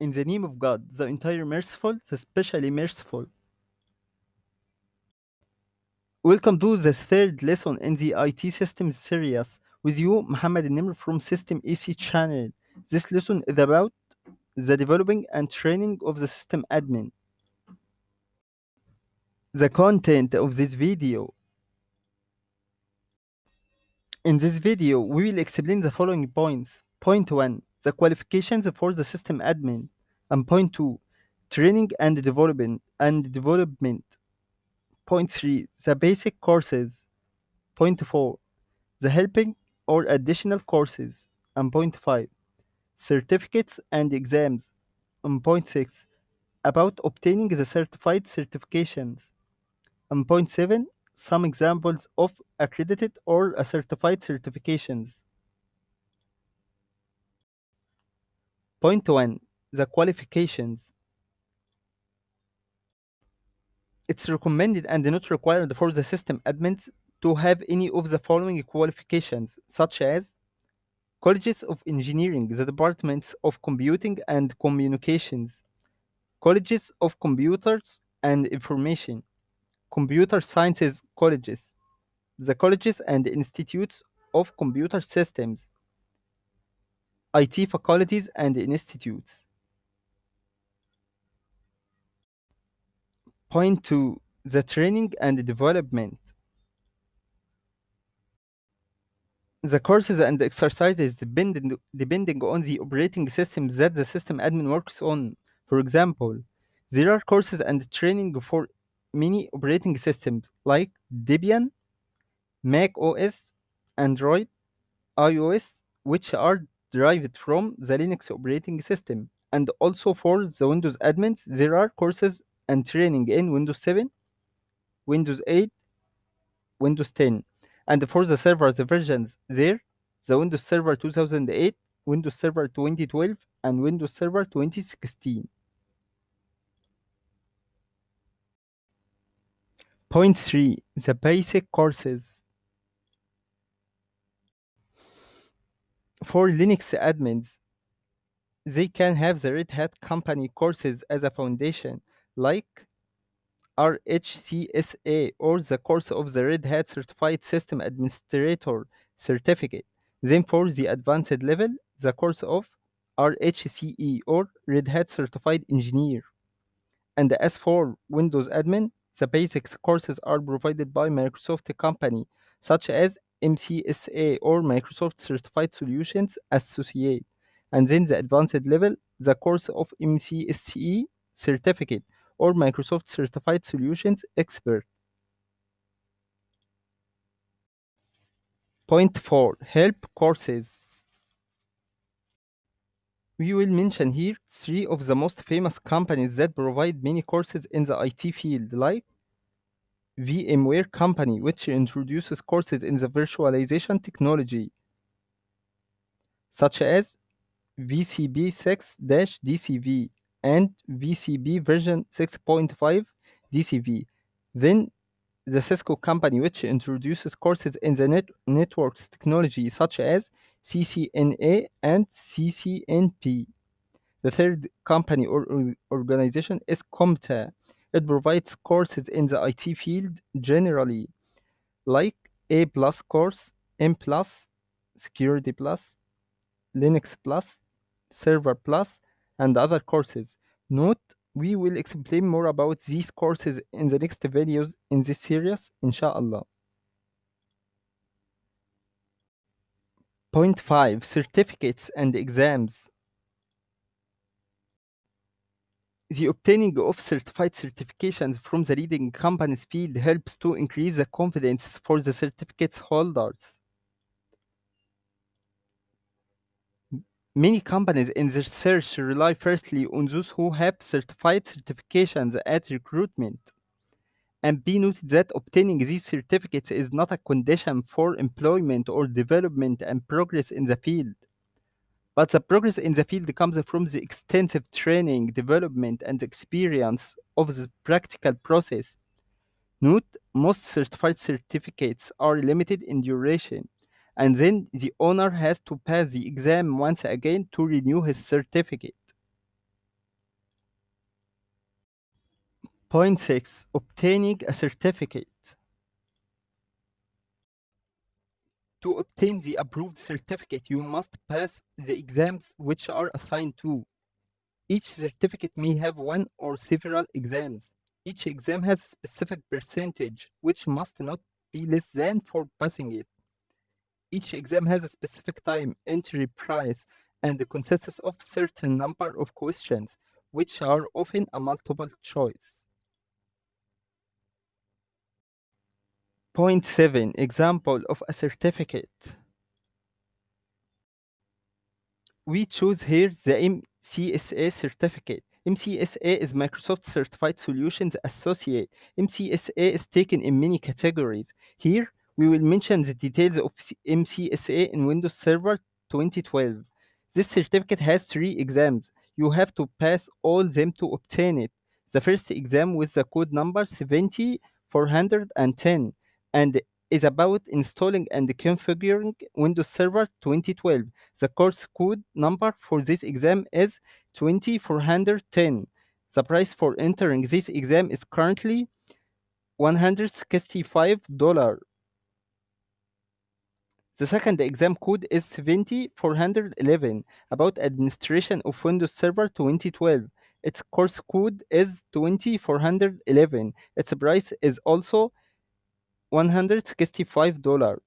In the name of God, the entire merciful, the specially merciful. Welcome to the third lesson in the IT systems series. With you, Muhammad Nimr from System AC channel. This lesson is about the developing and training of the system admin. The content of this video. In this video, we will explain the following points. Point 1. The qualifications for the system admin. And point 2. Training and development and development. Point 3. The basic courses. Point 4. The helping or additional courses. And point 5. Certificates and exams. And point 6. About obtaining the certified certifications. And point 7. Some examples of accredited or certified certifications. Point 1. The qualifications. It's recommended and not required for the system admins to have any of the following qualifications, such as colleges of engineering, the departments of computing and communications, colleges of computers and information, computer sciences colleges, the colleges and institutes of computer systems, IT faculties and institutes. Point 2. The training and development. The courses and exercises depending, depending on the operating system that the system admin works on. For example, there are courses and training for many operating systems like Debian, Mac OS, Android, iOS, which are derived from the Linux operating system. And also for the Windows admins, there are courses and training in Windows 7, Windows 8, Windows 10. And for the server, the versions there, the Windows Server 2008, Windows Server 2012, and Windows Server 2016. Point 3. The basic courses. For Linux admins, they can have the Red Hat Company courses as a foundation, like RHCSA or the course of the Red Hat Certified System Administrator certificate. Then for the advanced level, the course of RHCE or Red Hat Certified Engineer. And as for Windows admin, the basics courses are provided by Microsoft company, such as MCSA or Microsoft Certified Solutions Associate. And then the advanced level, the course of MCSE certificate or Microsoft Certified Solutions Expert. Point 4. Help courses. We will mention here three of the most famous companies that provide many courses in the IT field, like VMware Company, which introduces courses in the virtualization technology, such as VCP 6 DCV and VCP version 6.5 DCV. Then the Cisco company, which introduces courses in the net networks technology such as CCNA and CCNP. The third company or or- organization is CompTIA. It provides courses in the IT field generally, like A plus course, N plus, Security plus, Linux plus, Server plus, and other courses. Note, we will explain more about these courses in the next videos in this series, inshallah. Point 5 Certificates and exams. The obtaining of certified certifications from the leading companies field helps to increase the confidence for the certificates holders. Many companies in their search rely firstly on those who have certified certifications at recruitment. And be noted that obtaining these certificates is not a condition for employment or development and progress in the field. But the progress in the field comes from the extensive training, development, and experience of the practical process. Note, most certified certificates are limited in duration, and then the owner has to pass the exam once again to renew his certificate. Point 6. Obtaining a certificate. To obtain the approved certificate, you must pass the exams which are assigned to. Each certificate may have one or several exams. Each exam has a specific percentage, which must not be less than for passing it. Each exam has a specific time, entry price, and the consists of certain number of questions, which are often a multiple choice. Point 7. Example of a certificate. We choose here the MCSA certificate. MCSA is Microsoft Certified Solutions Associate. MCSA is taken in many categories. Here, we will mention the details of MCSA in Windows Server 2012. This certificate has three exams. You have to pass all them to obtain it. The first exam with the code number 70410 and is about installing and configuring Windows Server 2012. The course code number for this exam is 20410. The price for entering this exam is currently $165. The second exam code is 70411 about administration of Windows Server 2012. Its course code is 20411. Its price is also $165.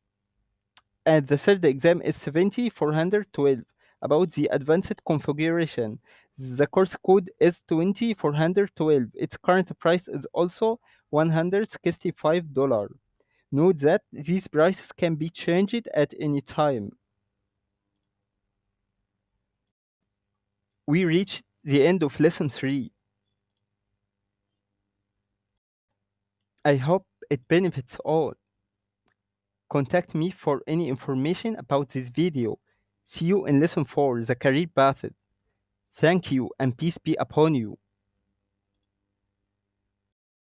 And the third exam is 70412 about the advanced configuration. The course code is 20412. Its current price is also $165. Note that these prices can be changed at any time. We reached the end of lesson 3. I hope it benefits all. Contact me for any information about this video. See you in lesson 4, the career path. Thank you and peace be upon you.